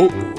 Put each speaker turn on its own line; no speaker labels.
Oh.